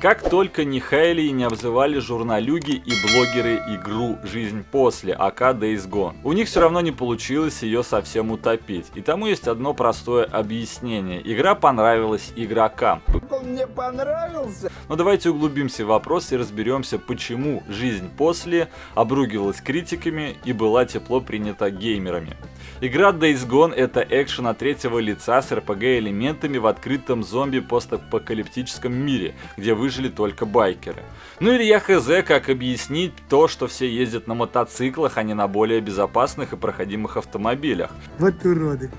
Как только не хаяли и не обзывали журналюги и блогеры игру «Жизнь после», АК Days Gone. У них все равно не получилось ее совсем утопить. И тому есть одно простое объяснение. Игра понравилась игрокам. Он мне понравился. Но давайте углубимся в вопрос и разберемся, почему «Жизнь после» обругивалась критиками и была тепло принята геймерами. Игра Days Gone это экшен от третьего лица с RPG элементами в открытом зомби постапокалиптическом мире, где выжили только байкеры. Ну или я хз, как объяснить то, что все ездят на мотоциклах, а не на более безопасных и проходимых автомобилях. Вот уроды.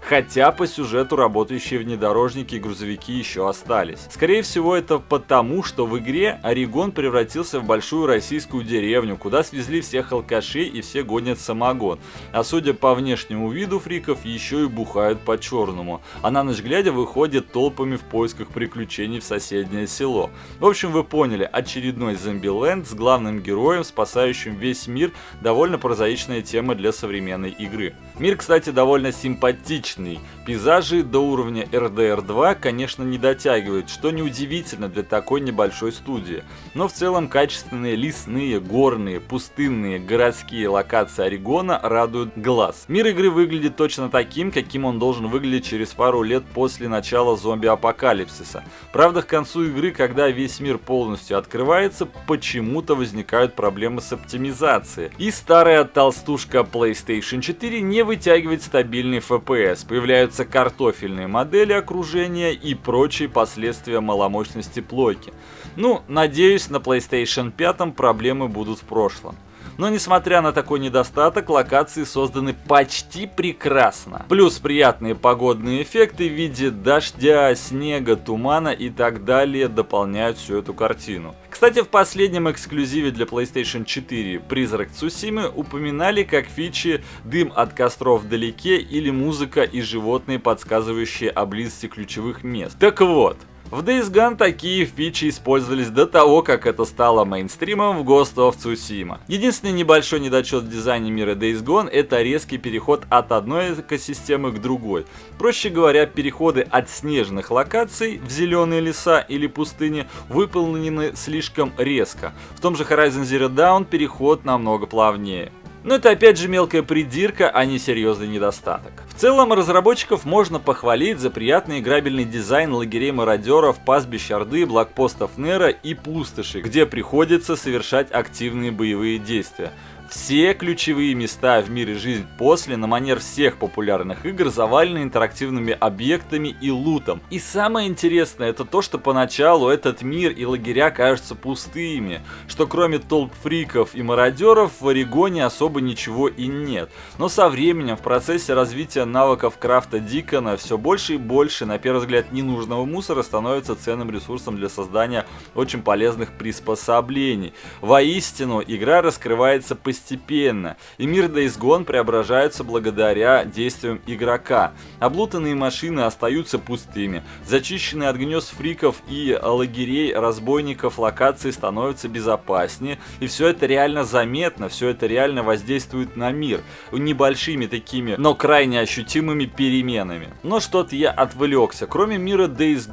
Хотя по сюжету работающие внедорожники и грузовики еще остались. Скорее всего это потому, что в игре Орегон превратился в большую российскую деревню, куда свезли всех алкашей и все гонят самогон. А судя по внешнему виду фриков, еще и бухают по-черному. А на ночь глядя выходят толпами в поисках приключений в соседнее село. В общем, вы поняли, очередной зомбиленд с главным героем, спасающим весь мир, довольно прозаичная тема для современной игры. Мир, кстати, довольно симпатичный отличный. Пейзажи до уровня RDR 2, конечно, не дотягивают, что неудивительно для такой небольшой студии. Но в целом качественные лесные, горные, пустынные, городские локации Орегона радуют глаз. Мир игры выглядит точно таким, каким он должен выглядеть через пару лет после начала зомби-апокалипсиса. Правда, к концу игры, когда весь мир полностью открывается, почему-то возникают проблемы с оптимизацией. И старая толстушка PlayStation 4 не вытягивает стабильный FPS, появляются картофельные модели окружения и прочие последствия маломощности плойки. Ну, надеюсь, на PlayStation 5 проблемы будут в прошлом. Но несмотря на такой недостаток, локации созданы почти прекрасно. Плюс приятные погодные эффекты в виде дождя, снега, тумана и так далее дополняют всю эту картину. Кстати, в последнем эксклюзиве для PlayStation 4 «Призрак Цусимы» упоминали как фичи дым от костров вдалеке или музыка и животные, подсказывающие о близости ключевых мест. Так вот, в Days Gone такие фичи использовались до того, как это стало мейнстримом в Ghost of Tsushima. Единственный небольшой недочет в дизайне мира Days Gone это резкий переход от одной экосистемы к другой. Проще говоря, переходы от снежных локаций в зеленые леса или пустыни выполнены слишком резко. В том же Horizon Zero Dawn переход намного плавнее. Но это опять же мелкая придирка, а не серьезный недостаток. В целом разработчиков можно похвалить за приятный играбельный дизайн лагерей мародеров, пастбищ Орды, блокпостов Нера и пустоши, где приходится совершать активные боевые действия. Все ключевые места в мире жизнь после на манер всех популярных игр завалены интерактивными объектами и лутом. И самое интересное это то, что поначалу этот мир и лагеря кажутся пустыми, что кроме толп фриков и мародеров в Орегоне особо ничего и нет. Но со временем в процессе развития навыков крафта Дикона все больше и больше, на первый взгляд, ненужного мусора становится ценным ресурсом для создания очень полезных приспособлений. Воистину, игра раскрывается постепенно постепенно, и мир Days преображается благодаря действиям игрока. Облутанные машины остаются пустыми, зачищенные от гнезд фриков и лагерей разбойников локации становятся безопаснее, и все это реально заметно, все это реально воздействует на мир, небольшими такими, но крайне ощутимыми переменами. Но что-то я отвлекся. Кроме мира Days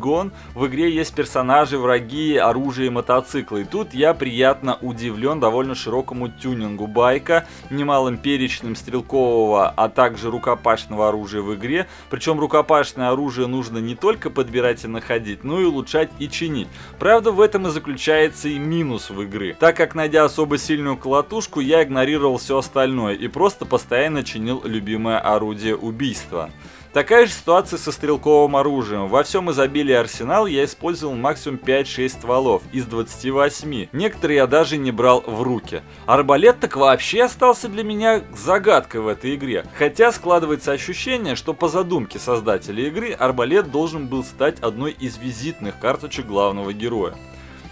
в игре есть персонажи, враги, оружие и мотоциклы. И тут я приятно удивлен довольно широкому тюнингу байка, немалым перечнем стрелкового, а также рукопашного оружия в игре. Причем рукопашное оружие нужно не только подбирать и находить, но и улучшать и чинить. Правда, в этом и заключается и минус в игры. Так как, найдя особо сильную колотушку, я игнорировал все остальное и просто постоянно чинил любимое орудие убийства. Такая же ситуация со стрелковым оружием. Во всем изобилии арсенал я использовал максимум 5-6 стволов из 28. Некоторые я даже не брал в руки. Арбалет так вообще остался для меня загадкой в этой игре. Хотя складывается ощущение, что по задумке создателя игры арбалет должен был стать одной из визитных карточек главного героя.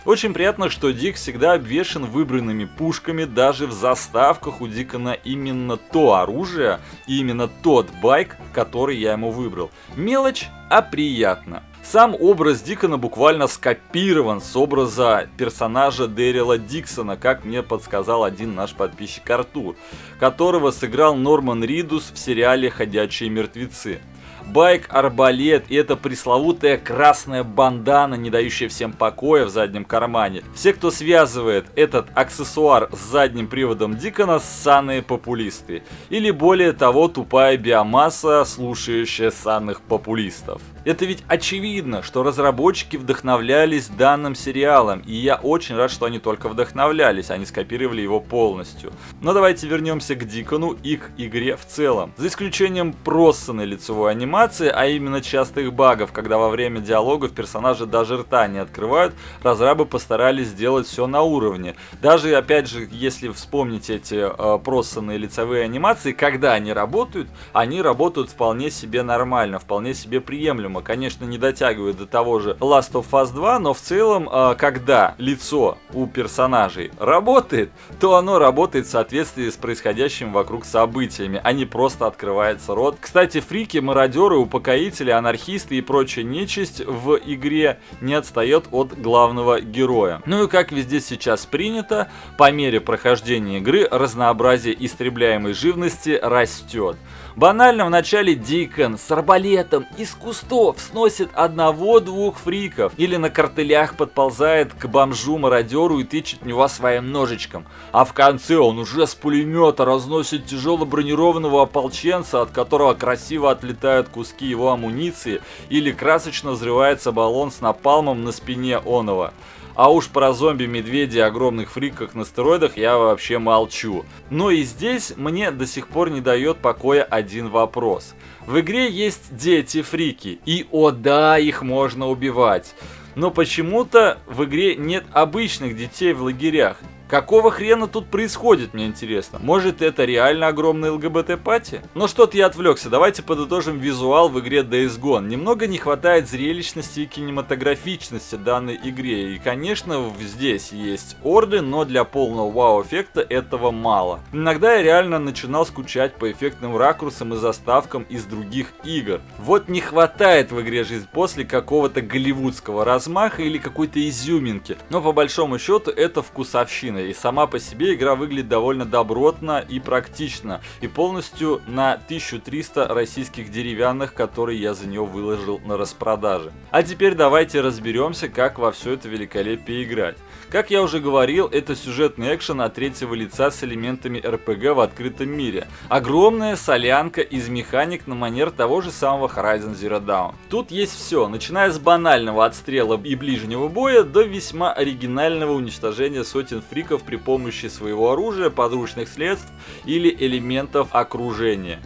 Очень приятно, что Дик всегда обвешен выбранными пушками, даже в заставках у Дикона именно то оружие и именно тот байк, который я ему выбрал. Мелочь, а приятно. Сам образ Дикона буквально скопирован с образа персонажа Дэрила Диксона, как мне подсказал один наш подписчик Артур, которого сыграл Норман Ридус в сериале «Ходячие мертвецы». Байк, арбалет и эта пресловутая красная бандана, не дающая всем покоя в заднем кармане. Все, кто связывает этот аксессуар с задним приводом Дикона, ссаные популисты. Или более того, тупая биомасса, слушающая ссаных популистов. Это ведь очевидно, что разработчики вдохновлялись данным сериалом, и я очень рад, что они только вдохновлялись, они скопировали его полностью. Но давайте вернемся к Дикону и к игре в целом. За исключением просанной лицевой анимации, а именно частых багов, когда во время диалогов персонажи даже рта не открывают, разрабы постарались сделать все на уровне. Даже, опять же, если вспомнить эти э, просанные лицевые анимации, когда они работают, они работают вполне себе нормально, вполне себе приемлемо фильма, конечно, не дотягивает до того же Last of Us 2, но в целом, а, когда лицо у персонажей работает, то оно работает в соответствии с происходящими вокруг событиями, а не просто открывается рот. Кстати, фрики, мародеры, упокоители, анархисты и прочая нечисть в игре не отстает от главного героя. Ну и как везде сейчас принято, по мере прохождения игры разнообразие истребляемой живности растет. Банально в начале Дикон с арбалетом из кустов сносит одного-двух фриков. Или на картелях подползает к бомжу-мародеру и тычет в него своим ножичком. А в конце он уже с пулемета разносит тяжело бронированного ополченца, от которого красиво отлетают куски его амуниции, или красочно взрывается баллон с напалмом на спине оного. А уж про зомби-медведи огромных фриках на стероидах я вообще молчу. Но и здесь мне до сих пор не дает покоя один вопрос. В игре есть дети-фрики, и о да, их можно убивать. Но почему-то в игре нет обычных детей в лагерях. Какого хрена тут происходит, мне интересно? Может это реально огромная ЛГБТ-пати? Но что-то я отвлекся, давайте подытожим визуал в игре Days Gone. Немного не хватает зрелищности и кинематографичности данной игре. И конечно здесь есть орды, но для полного вау-эффекта этого мало. Иногда я реально начинал скучать по эффектным ракурсам и заставкам из других игр. Вот не хватает в игре жизнь после какого-то голливудского размаха или какой-то изюминки. Но по большому счету это вкусовщина картина, и сама по себе игра выглядит довольно добротно и практично, и полностью на 1300 российских деревянных, которые я за нее выложил на распродаже. А теперь давайте разберемся, как во все это великолепие играть. Как я уже говорил, это сюжетный экшен от третьего лица с элементами РПГ в открытом мире. Огромная солянка из механик на манер того же самого Horizon Zero Dawn. Тут есть все, начиная с банального отстрела и ближнего боя до весьма оригинального уничтожения сотен фриков при помощи своего оружия, подручных средств или элементов окружения.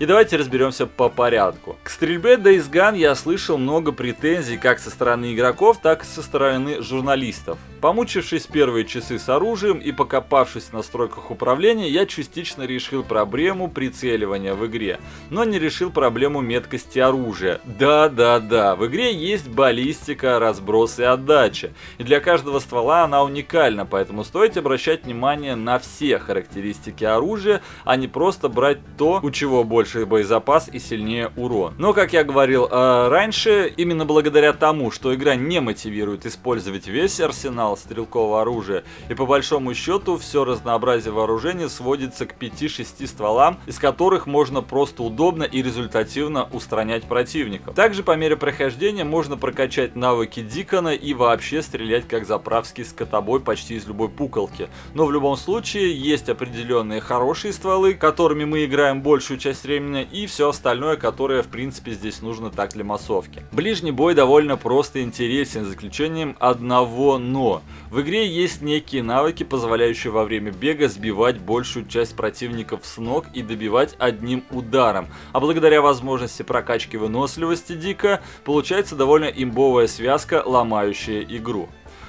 И давайте разберемся по порядку. К стрельбе Days Gone я слышал много претензий как со стороны игроков, так и со стороны журналистов. Помучившись первые часы с оружием и покопавшись в настройках управления, я частично решил проблему прицеливания в игре, но не решил проблему меткости оружия. Да-да-да, в игре есть баллистика, разброс и отдача, и для каждого ствола она уникальна, поэтому стоит обращать внимание на все характеристики оружия, а не просто брать то, у чего больше боезапас и сильнее урон. Но, как я говорил э, раньше, именно благодаря тому, что игра не мотивирует использовать весь арсенал, стрелкового оружия, и по большому счету все разнообразие вооружения сводится к 5-6 стволам, из которых можно просто удобно и результативно устранять противников. Также по мере прохождения можно прокачать навыки Дикона и вообще стрелять как заправский скотобой почти из любой пуколки. Но в любом случае есть определенные хорошие стволы, которыми мы играем большую часть времени, и все остальное, которое в принципе здесь нужно так для массовки. Ближний бой довольно просто интересен, за исключением одного но. В игре есть некие навыки, позволяющие во время бега сбивать большую часть противников с ног и добивать одним ударом. А благодаря возможности прокачки выносливости Дика, получается довольно имбовая связка, ломающая игру.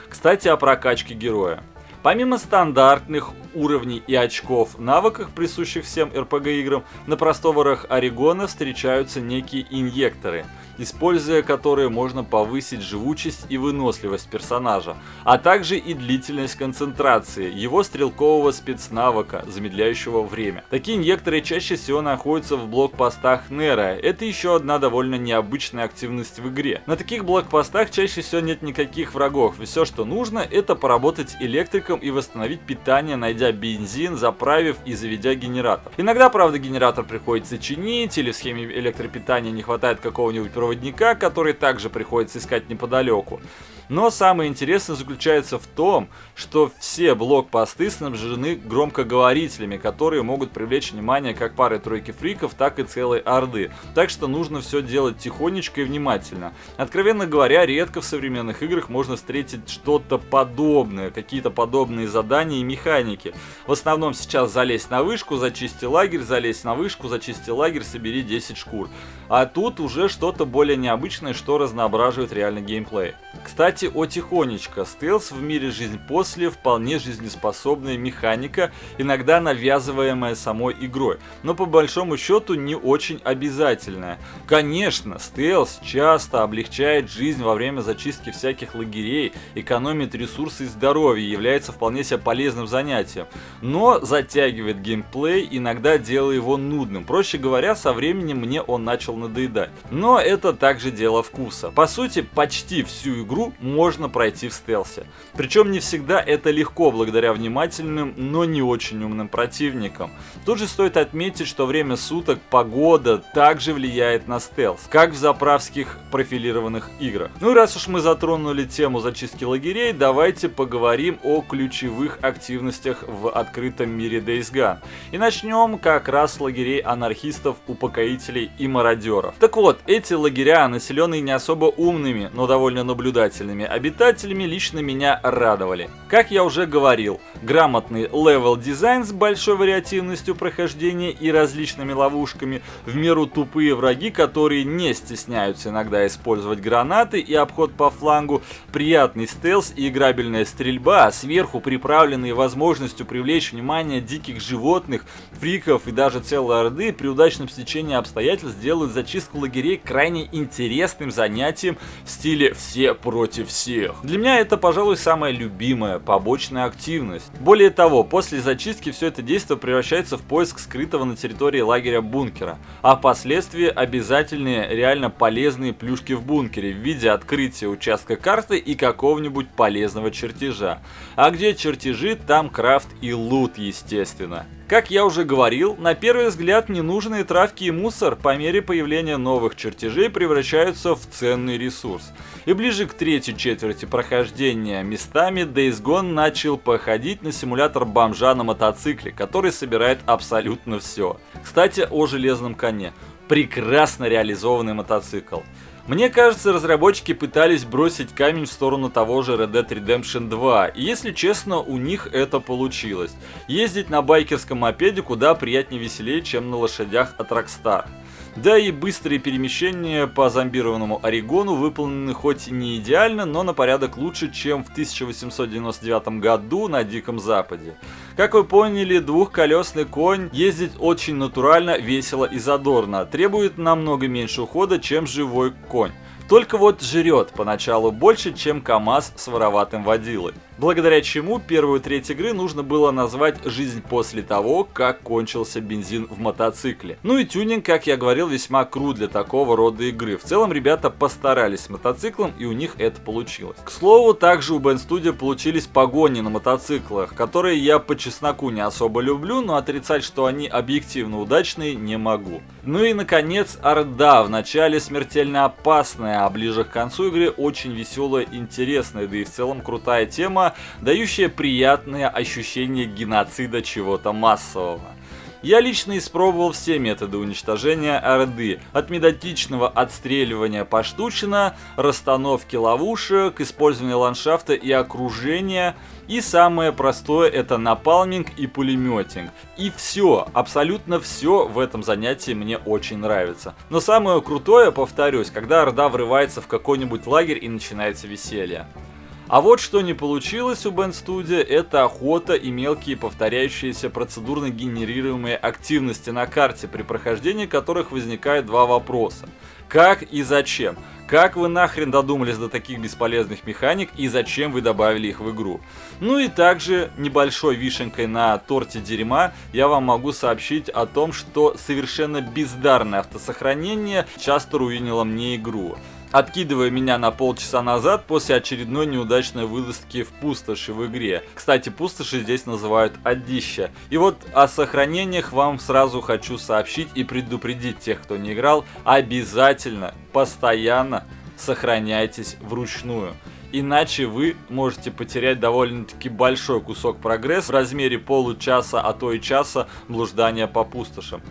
Кстати, о прокачке героя. Помимо стандартных уровней и очков навыках, присущих всем RPG играм, на просторах Орегона встречаются некие инъекторы – используя которые можно повысить живучесть и выносливость персонажа, а также и длительность концентрации, его стрелкового спецнавыка, замедляющего время. Такие инъекторы чаще всего находятся в блокпостах Нера, это еще одна довольно необычная активность в игре. На таких блокпостах чаще всего нет никаких врагов, все что нужно это поработать электриком и восстановить питание, найдя бензин, заправив и заведя генератор. Иногда, правда, генератор приходится чинить, или в схеме электропитания не хватает какого-нибудь проводника, который также приходится искать неподалеку. Но самое интересное заключается в том, что все блокпосты снабжены громкоговорителями, которые могут привлечь внимание как пары-тройки фриков, так и целой орды. Так что нужно все делать тихонечко и внимательно. Откровенно говоря, редко в современных играх можно встретить что-то подобное, какие-то подобные задания и механики. В основном сейчас залезь на вышку, зачисти лагерь, залезь на вышку, зачисти лагерь, собери 10 шкур. А тут уже что-то более необычное, что разноображивает реальный геймплей. Кстати, о тихонечко. Стелс в мире жизнь после вполне жизнеспособная механика, иногда навязываемая самой игрой, но по большому счету не очень обязательная. Конечно, стелс часто облегчает жизнь во время зачистки всяких лагерей, экономит ресурсы и здоровье, является вполне себе полезным занятием, но затягивает геймплей, иногда делая его нудным. Проще говоря, со временем мне он начал надоедать. Но это также дело вкуса. По сути, почти всю игру можно пройти в стелсе. Причем не всегда это легко благодаря внимательным, но не очень умным противникам. Тут же стоит отметить, что время суток, погода также влияет на стелс, как в заправских профилированных играх. Ну и раз уж мы затронули тему зачистки лагерей, давайте поговорим о ключевых активностях в открытом мире Days Gone. И начнем как раз с лагерей анархистов, упокоителей и мародеров. Так вот, эти лагеря, населенные не особо умными, но довольно наблюдательными обитателями, лично меня радовали. Как я уже говорил, грамотный level-дизайн с большой вариативностью прохождения и различными ловушками, в меру тупые враги, которые не стесняются иногда использовать гранаты и обход по флангу, приятный стелс и играбельная стрельба, сверху приправленные возможностью привлечь внимание диких животных, фриков и даже целой орды при удачном стечении обстоятельств делают зачистку лагерей крайне интересным занятием в стиле «все против всех». Для меня это, пожалуй, самая любимая побочная активность. Более того, после зачистки все это действие превращается в поиск скрытого на территории лагеря бункера, а впоследствии обязательные реально полезные плюшки в бункере в виде открытия участка карты и какого-нибудь полезного чертежа. А где чертежи, там крафт и лут, естественно. Как я уже говорил, на первый взгляд ненужные травки и мусор по мере появления новых чертежей превращаются в ценный ресурс. И ближе к третьей четверти прохождения местами Days Gone начал походить на симулятор бомжа на мотоцикле, который собирает абсолютно все. Кстати, о железном коне. Прекрасно реализованный мотоцикл. Мне кажется, разработчики пытались бросить камень в сторону того же Red Dead Redemption 2, и если честно, у них это получилось. Ездить на байкерском мопеде куда приятнее веселее, чем на лошадях от Rockstar. Да и быстрые перемещения по зомбированному Орегону выполнены хоть не идеально, но на порядок лучше, чем в 1899 году на Диком Западе. Как вы поняли, двухколесный конь ездит очень натурально, весело и задорно, требует намного меньше ухода, чем живой конь. Только вот жрет поначалу больше, чем КАМАЗ с вороватым водилой благодаря чему первую треть игры нужно было назвать «Жизнь после того, как кончился бензин в мотоцикле». Ну и тюнинг, как я говорил, весьма крут для такого рода игры. В целом ребята постарались с мотоциклом и у них это получилось. К слову, также у Band Studio получились погони на мотоциклах, которые я по чесноку не особо люблю, но отрицать, что они объективно удачные, не могу. Ну и наконец, Орда, в начале смертельно опасная, а ближе к концу игры очень веселая интересная, да и в целом крутая тема, дающее приятное ощущение геноцида чего-то массового. Я лично испробовал все методы уничтожения Орды, от методичного отстреливания поштучно, расстановки ловушек, использования ландшафта и окружения, и самое простое это напалминг и пулеметинг. И все, абсолютно все в этом занятии мне очень нравится. Но самое крутое, повторюсь, когда Орда врывается в какой-нибудь лагерь и начинается веселье. А вот что не получилось у Band Studio, это охота и мелкие повторяющиеся процедурно генерируемые активности на карте, при прохождении которых возникает два вопроса. Как и зачем? Как вы нахрен додумались до таких бесполезных механик и зачем вы добавили их в игру? Ну и также небольшой вишенкой на торте дерьма я вам могу сообщить о том, что совершенно бездарное автосохранение часто руинило мне игру откидывая меня на полчаса назад после очередной неудачной вылазки в пустоши в игре. Кстати, пустоши здесь называют одища. И вот о сохранениях вам сразу хочу сообщить и предупредить тех, кто не играл, обязательно, постоянно сохраняйтесь вручную. Иначе вы можете потерять довольно-таки большой кусок прогресса в размере получаса, а то и часа блуждания по пустошам.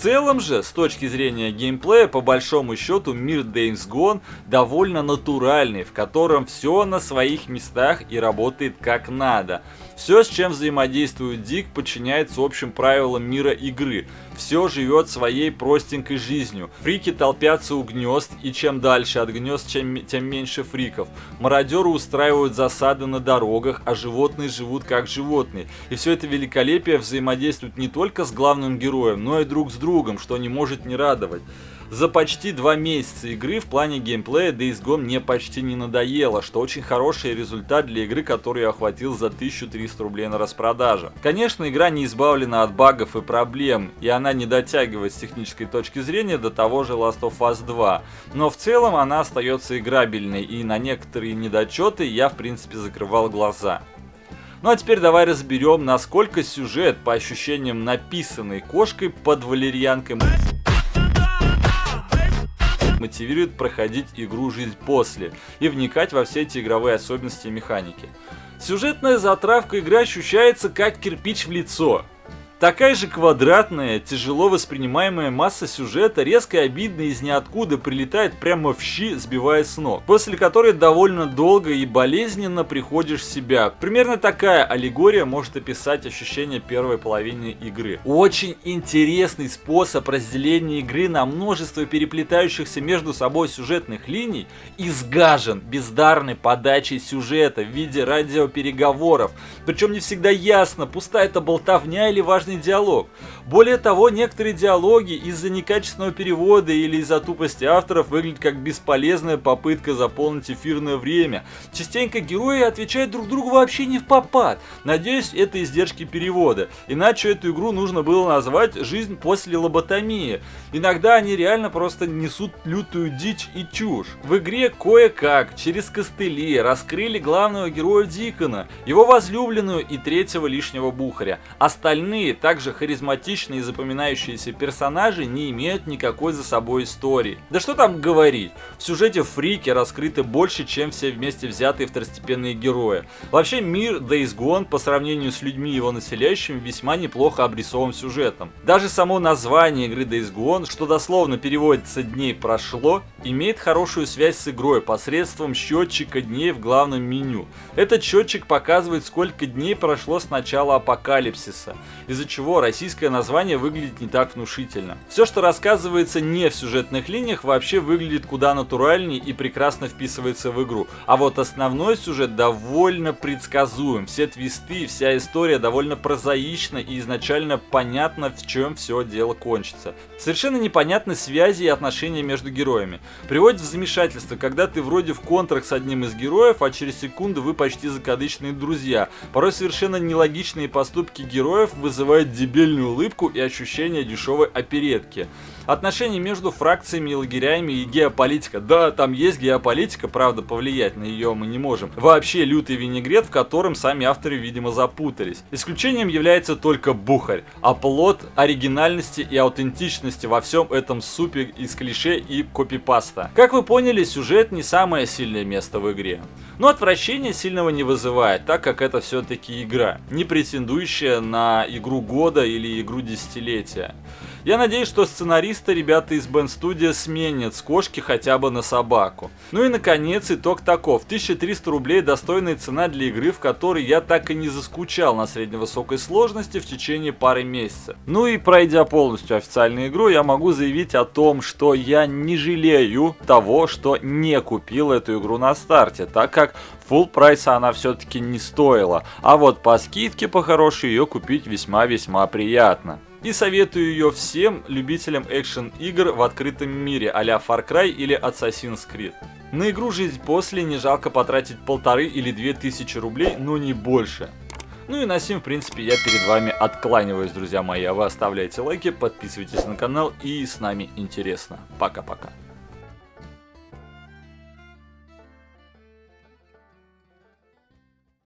Целом же, с точки зрения геймплея, по большому счету, мир Days Gone довольно натуральный, в котором все на своих местах и работает как надо. Все, с чем взаимодействует Дик, подчиняется общим правилам мира игры. Все живет своей простенькой жизнью. Фрики толпятся у гнезд, и чем дальше от гнезд, чем, тем меньше фриков. Мародеры устраивают засады на дорогах, а животные живут как животные. И все это великолепие взаимодействует не только с главным героем, но и друг с другом, что не может не радовать. За почти два месяца игры в плане геймплея Days Gone мне почти не надоело, что очень хороший результат для игры, которую я охватил за 1300 рублей на распродаже. Конечно, игра не избавлена от багов и проблем, и она не дотягивает с технической точки зрения до того же Last of Us 2, но в целом она остается играбельной, и на некоторые недочеты я в принципе закрывал глаза. Ну а теперь давай разберем, насколько сюжет, по ощущениям написанный кошкой под валерьянкой мотивирует проходить игру «Жизнь после» и вникать во все эти игровые особенности и механики. Сюжетная затравка игры ощущается как кирпич в лицо. Такая же квадратная, тяжело воспринимаемая масса сюжета резко и обидно из ниоткуда прилетает прямо в щи, сбивая с ног, после которой довольно долго и болезненно приходишь в себя. Примерно такая аллегория может описать ощущение первой половины игры. Очень интересный способ разделения игры на множество переплетающихся между собой сюжетных линий изгажен бездарной подачей сюжета в виде радиопереговоров. Причем не всегда ясно, пустая это болтовня или важный интересный диалог. Более того, некоторые диалоги из-за некачественного перевода или из-за тупости авторов выглядят как бесполезная попытка заполнить эфирное время. Частенько герои отвечают друг другу вообще не в попад. Надеюсь, это издержки перевода. Иначе эту игру нужно было назвать «Жизнь после лоботомии». Иногда они реально просто несут лютую дичь и чушь. В игре кое-как, через костыли, раскрыли главного героя Дикона, его возлюбленную и третьего лишнего бухаря. Остальные также харизматичные и запоминающиеся персонажи не имеют никакой за собой истории. Да что там говорить, в сюжете Фрики раскрыты больше, чем все вместе взятые второстепенные герои. Вообще мир Days Gone по сравнению с людьми его населяющими весьма неплохо обрисован сюжетом. Даже само название игры Days Gone, что дословно переводится «дней прошло», имеет хорошую связь с игрой посредством счетчика дней в главном меню. Этот счетчик показывает, сколько дней прошло с начала апокалипсиса, из-за чего российское название выглядит не так внушительно. Все, что рассказывается не в сюжетных линиях, вообще выглядит куда натуральнее и прекрасно вписывается в игру. А вот основной сюжет довольно предсказуем. Все твисты, вся история довольно прозаична и изначально понятно, в чем все дело кончится. Совершенно непонятны связи и отношения между героями. Приводит в замешательство, когда ты вроде в контракт с одним из героев, а через секунду вы почти закадычные друзья. Порой совершенно нелогичные поступки героев вызывают дебильную улыбку и ощущение дешевой оперетки. Отношения между фракциями лагерями и геополитика. Да, там есть геополитика, правда, повлиять на ее мы не можем. Вообще лютый винегрет, в котором сами авторы, видимо, запутались. Исключением является только Бухарь, а плод оригинальности и аутентичности во всем этом супе из клише и копипаста. Как вы поняли, сюжет не самое сильное место в игре. Но отвращение сильного не вызывает, так как это все-таки игра, не претендующая на игру года или игру десятилетия. Я надеюсь, что сценаристы ребята из Band Studio сменят с кошки хотя бы на собаку. Ну и наконец итог таков. 1300 рублей достойная цена для игры, в которой я так и не заскучал на средневысокой сложности в течение пары месяцев. Ну и пройдя полностью официальную игру, я могу заявить о том, что я не жалею того, что не купил эту игру на старте, так как full прайса она все-таки не стоила. А вот по скидке по хорошей ее купить весьма-весьма приятно. И советую ее всем любителям экшен игр в открытом мире а Far Cry или Assassin's Creed. На игру «Жизнь после» не жалко потратить полторы или две тысячи рублей, но не больше. Ну и на сим, в принципе, я перед вами откланиваюсь, друзья мои. А вы оставляйте лайки, подписывайтесь на канал и с нами интересно. Пока-пока.